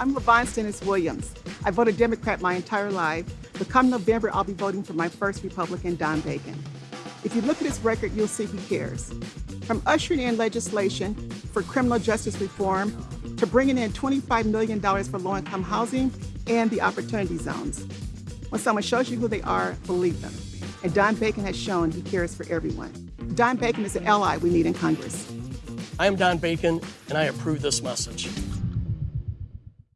I'm Levon Stennis Williams. I voted Democrat my entire life, but come November, I'll be voting for my first Republican, Don Bacon. If you look at his record, you'll see he cares. From ushering in legislation for criminal justice reform to bringing in $25 million for low income housing and the opportunity zones. When someone shows you who they are, believe them. And Don Bacon has shown he cares for everyone. Don Bacon is an ally we need in Congress. I am Don Bacon, and I approve this message.